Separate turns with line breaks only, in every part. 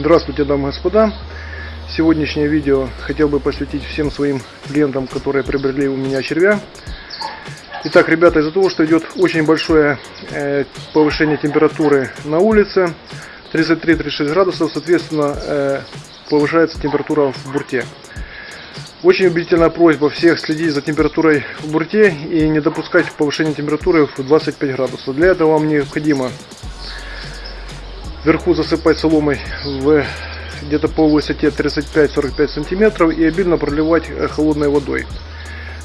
Здравствуйте, дамы и господа. Сегодняшнее видео хотел бы посвятить всем своим клиентам, которые приобрели у меня червя. Итак, ребята, из-за того, что идет очень большое э, повышение температуры на улице, 33-36 градусов, соответственно, э, повышается температура в бурте. Очень убедительная просьба всех следить за температурой в бурте и не допускать повышения температуры в 25 градусов. Для этого вам необходимо вверху засыпать соломой в где-то по высоте 35-45 сантиметров и обильно проливать э, холодной водой.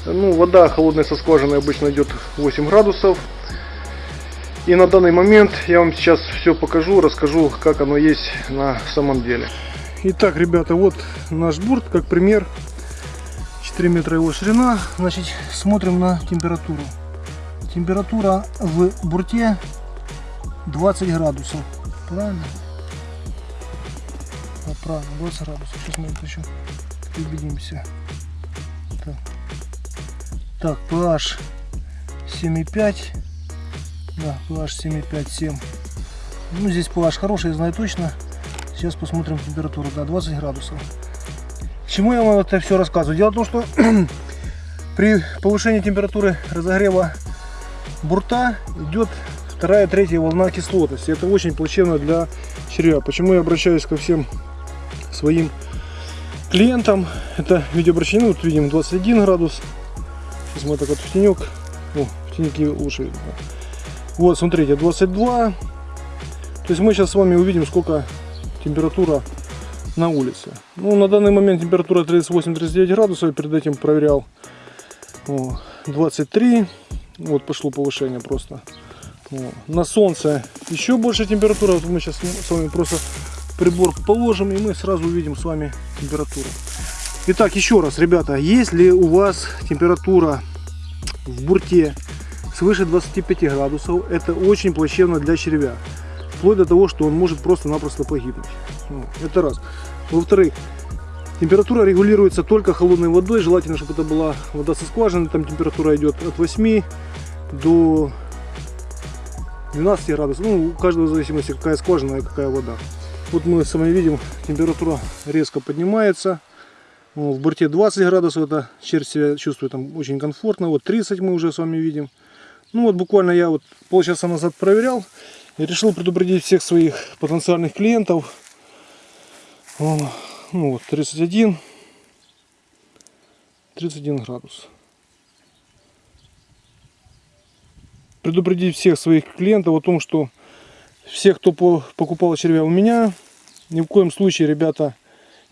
Ну, вода холодная со скважины обычно идет 8 градусов. И на данный момент я вам сейчас все покажу, расскажу, как оно есть на самом деле. Итак, ребята, вот наш бурт, как пример. 4 метра его ширина. Значит, смотрим на температуру. Температура в бурте 20 градусов. Правильно? А, правильно, 20 градусов. Сейчас мы еще убедимся. Так, так pH 7,5. Да, pH 7,5-7. Ну, здесь pH хороший, я знаю точно. Сейчас посмотрим температуру. Да, 20 градусов. Чему я вам это все рассказываю? Дело в том, что при повышении температуры разогрева бурта идет вторая, третья волна кислотности. Это очень плачевно для червя. Почему я обращаюсь ко всем своим клиентам. Это видеообращение, вот видим 21 градус. Сейчас мы так вот в тенек. О, в тенеке лучше видно. Вот, смотрите, 22. То есть мы сейчас с вами увидим, сколько температура на улице. Ну, на данный момент температура 38-39 градусов. Я перед этим проверял О, 23. Вот пошло повышение просто. На солнце еще больше температура. Вот мы сейчас с вами просто прибор положим и мы сразу увидим с вами температуру. Итак, еще раз, ребята, если у вас температура в бурте свыше 25 градусов, это очень плачевно для червя. Вплоть до того, что он может просто-напросто погибнуть. Это раз. Во-вторых, температура регулируется только холодной водой. Желательно, чтобы это была вода со скважины. Там температура идет от 8 до 12 градусов. Ну, у каждого в зависимости, какая скважина и какая вода. Вот мы с вами видим, температура резко поднимается. В борте 20 градусов, это червь себя чувствует там очень комфортно. Вот 30 мы уже с вами видим. Ну вот буквально я вот полчаса назад проверял. И решил предупредить всех своих потенциальных клиентов. Ну вот 31. 31 градус. Предупредить всех своих клиентов о том, что всех, кто покупал червя у меня, ни в коем случае, ребята,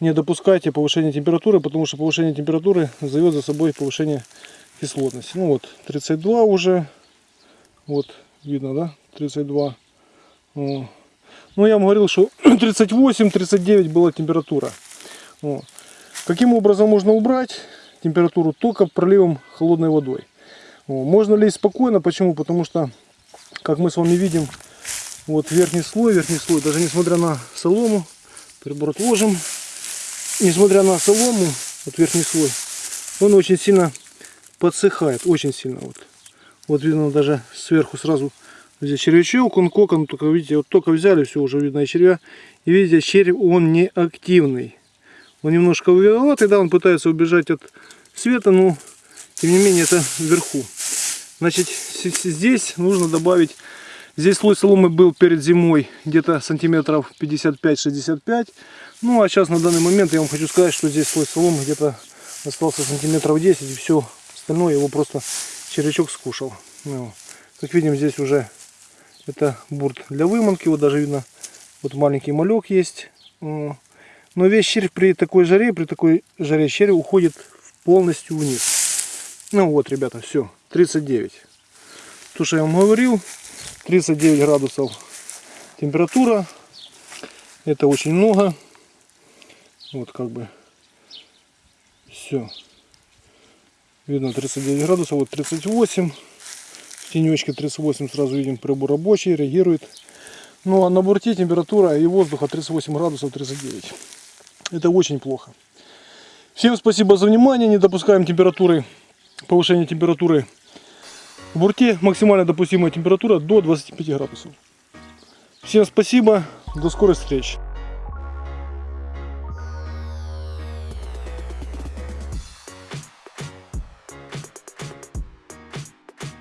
не допускайте повышения температуры, потому что повышение температуры зовет за собой повышение кислотности. Ну вот, 32 уже, вот, видно, да, 32. Ну, я вам говорил, что 38-39 была температура. Каким образом можно убрать температуру? Только проливом холодной водой. Можно лезть спокойно, почему? Потому что, как мы с вами видим, вот верхний слой, верхний слой, даже несмотря на солому, прибор отложим, несмотря на солому, вот верхний слой, он очень сильно подсыхает, очень сильно. Вот, вот видно даже сверху сразу здесь червячок, он кокон, только видите, вот только взяли, все уже видно и червя. И видите, червь он не активный. Он немножко виноватый, да, он пытается убежать от света, но тем не менее это вверху. Значит, здесь нужно добавить, здесь слой соломы был перед зимой где-то сантиметров 55-65. Ну а сейчас на данный момент я вам хочу сказать, что здесь слой соломы где-то остался сантиметров 10 и все остальное его просто червячок скушал. Ну, как видим здесь уже это бурт для выманки, вот даже видно вот маленький малек есть. Но весь червь при такой жаре, при такой жаре червь уходит полностью вниз. Ну вот, ребята, все, 39. То, что я вам говорил, 39 градусов температура. Это очень много. Вот как бы все. Видно 39 градусов, вот 38. В тенечке 38 сразу видим прибор рабочий, реагирует. Ну а на борте температура и воздуха 38 градусов 39. Это очень плохо. Всем спасибо за внимание. Не допускаем температуры повышение температуры в бурте. Максимально допустимая температура до 25 градусов. Всем спасибо. До скорой встречи.